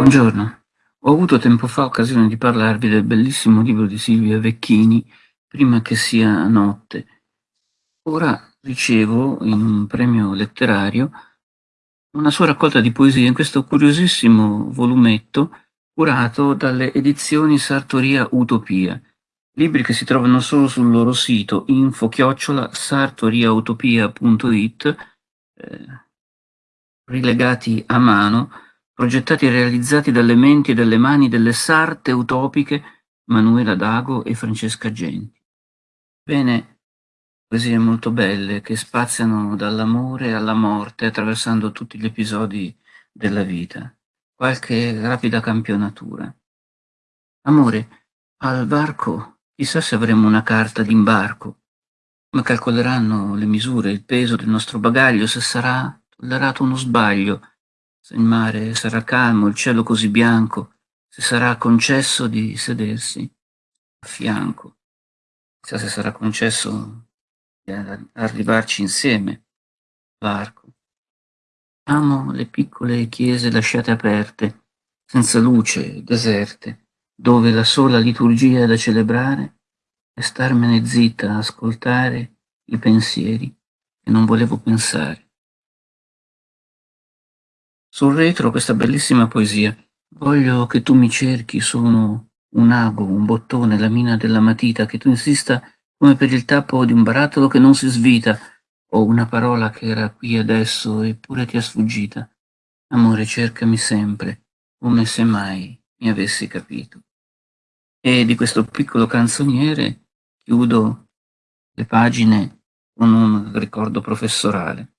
Buongiorno, ho avuto tempo fa occasione di parlarvi del bellissimo libro di Silvia Vecchini, Prima che sia notte. Ora ricevo, in un premio letterario, una sua raccolta di poesie in questo curiosissimo volumetto curato dalle edizioni Sartoria Utopia, libri che si trovano solo sul loro sito info-sartoriautopia.it, eh, rilegati a mano progettati e realizzati dalle menti e dalle mani delle sarte utopiche Manuela Dago e Francesca Genti. Bene, poesie molto belle che spaziano dall'amore alla morte attraversando tutti gli episodi della vita. Qualche rapida campionatura. Amore, al varco chissà se avremo una carta d'imbarco. Come calcoleranno le misure, il peso del nostro bagaglio, se sarà tollerato uno sbaglio, se il mare sarà calmo, il cielo così bianco, se sarà concesso di sedersi a fianco, chissà se sarà concesso di arrivarci insieme, varco. Amo le piccole chiese lasciate aperte, senza luce, deserte, dove la sola liturgia da celebrare è starmene zitta a ascoltare i pensieri che non volevo pensare. Sul retro questa bellissima poesia. Voglio che tu mi cerchi, sono un ago, un bottone, la mina della matita, che tu insista come per il tappo di un barattolo che non si svita, o una parola che era qui adesso eppure ti è sfuggita. Amore, cercami sempre, come se mai mi avessi capito. E di questo piccolo canzoniere chiudo le pagine con un ricordo professorale.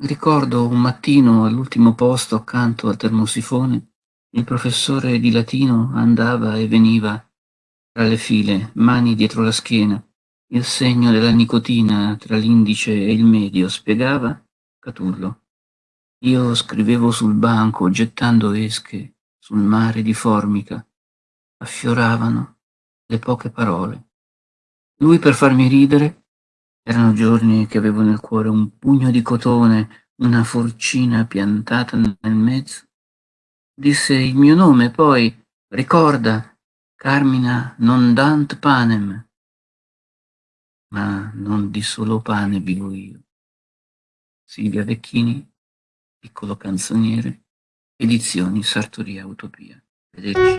Ricordo un mattino all'ultimo posto accanto al termosifone, il professore di latino andava e veniva tra le file, mani dietro la schiena, il segno della nicotina tra l'indice e il medio, spiegava Catullo. Io scrivevo sul banco, gettando esche sul mare di formica, affioravano le poche parole. Lui per farmi ridere erano giorni che avevo nel cuore un pugno di cotone, una forcina piantata nel mezzo. Disse il mio nome, poi, ricorda, Carmina non dant panem. Ma non di solo pane vivo io. Silvia Vecchini, piccolo canzoniere, edizioni Sartoria Utopia. Vederci.